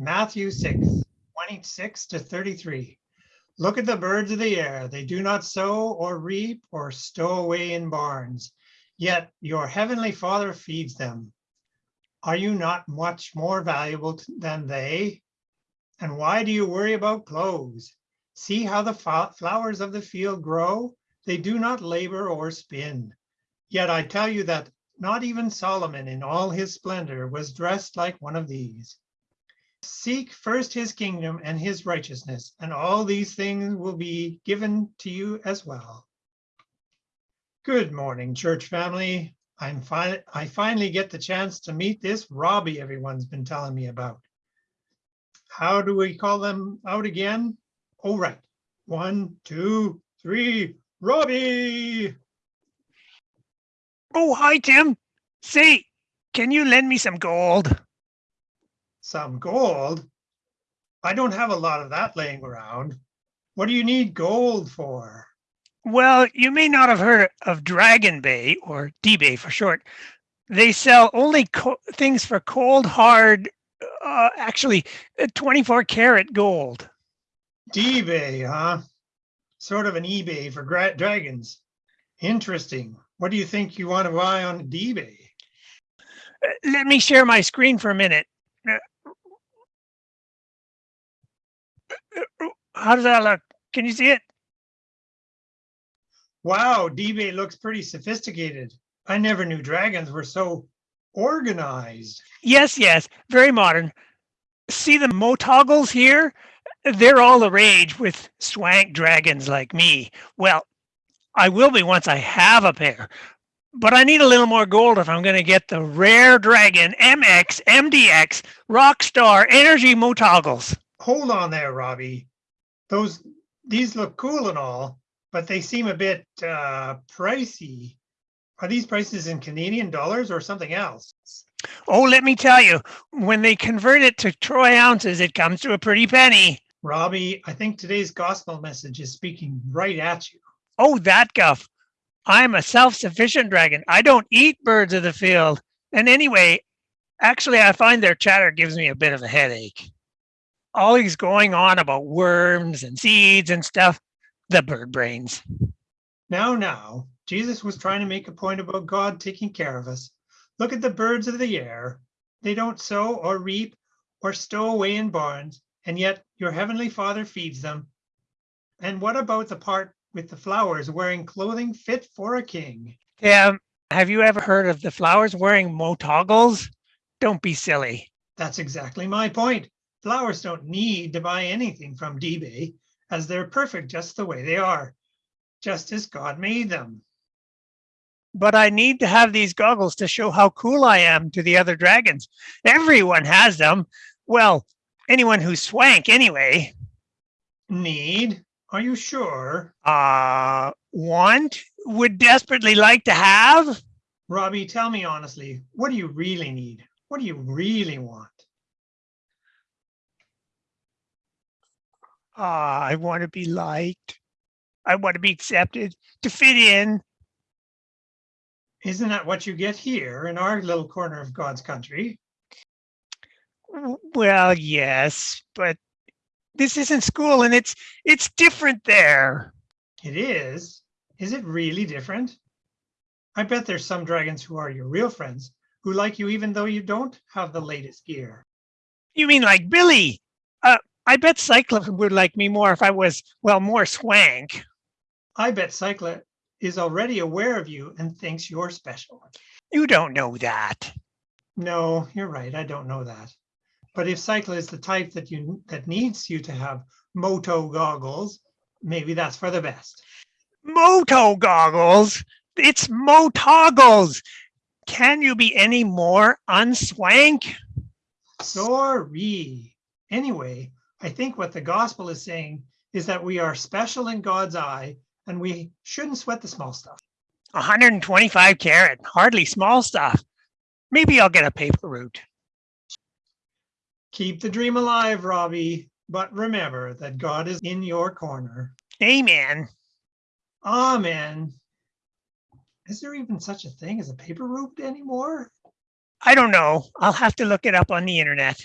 Matthew 6, 26 to 33. Look at the birds of the air. They do not sow or reap or stow away in barns, yet your heavenly Father feeds them. Are you not much more valuable than they? And why do you worry about clothes? See how the flowers of the field grow? They do not labor or spin. Yet I tell you that not even Solomon in all his splendor was dressed like one of these. Seek first his kingdom and his righteousness, and all these things will be given to you as well. Good morning, church family. I'm fi- I finally get the chance to meet this Robbie everyone's been telling me about. How do we call them out again? Oh, right. One, two, three, Robbie! Oh, hi, Tim. Say, can you lend me some gold? Some gold? I don't have a lot of that laying around. What do you need gold for? Well, you may not have heard of Dragon Bay, or D-Bay for short. They sell only co- things for cold, hard, uh, actually, uh, 24 karat gold. D-Bay, huh? Sort of an eBay for dragons. Interesting. What do you think you want to buy on D-Bay? Uh, Let me share my screen for a minute. Uh, uh, uh, How does that look? Can you see it? Wow, D-Bay looks pretty sophisticated. I never knew dragons were so organized. Yes, yes, very modern. See the motoggles here? They're all the rage with swank dragons like me. Well, I will be once I have a pair, but I need a little more gold if I'm going to get the rare dragon MX MDX Rockstar Energy motoggles. Hold on there, Robbie. Those, these look cool and all, but they seem a bit uh, pricey. Are these prices in Canadian dollars or something else? Oh, let me tell you, when they convert it to troy ounces, it comes to a pretty penny. Robbie, I think today's gospel message is speaking right at you. Oh, that guff. I'm a self-sufficient dragon. I don't eat birds of the field. And anyway, actually, I find their chatter gives me a bit of a headache. Always going on about worms and seeds and stuff. The bird brains. Now, now, Jesus was trying to make a point about God taking care of us. Look at the birds of the air. They don't sow or reap or stow away in barns, and yet your heavenly Father feeds them. And what about the part with the flowers wearing clothing fit for a king? Tim, have you ever heard of the flowers wearing motoggles? Don't be silly. That's exactly my point. Flowers don't need to buy anything from D-Bay, as they're perfect just the way they are, just as God made them. But I need to have these goggles to show how cool I am to the other dragons. Everyone has them. Well, anyone who's swank anyway. Need? Are you sure? Uh, want? Would desperately like to have? Robbie, tell me honestly, what do you really need? What do you really want? Ah, I want to be liked. I want to be accepted, to fit in. Isn't that what you get here in our little corner of God's country? Well, yes, but this isn't school and it's it's different there. It is. Is it really different? I bet there's some dragons who are your real friends who like you even though you don't have the latest gear. You mean like Billy? Uh, I bet Cyclops would like me more if I was, well, more swank. I bet Cycla is already aware of you and thinks you're special. You don't know that. No, you're right. I don't know that. But if Cycla is the type that you that needs you to have moto goggles, maybe that's for the best. Moto goggles. It's motoggles. Can you be any more unswank? Sorry. Anyway, I think what the gospel is saying is that we are special in God's eye and we shouldn't sweat the small stuff. 125 carat, hardly small stuff. Maybe I'll get a paper route. Keep the dream alive, Robbie, but remember that God is in your corner. Amen. Amen. Is there even such a thing as a paper route anymore? I don't know. I'll have to look it up on the internet.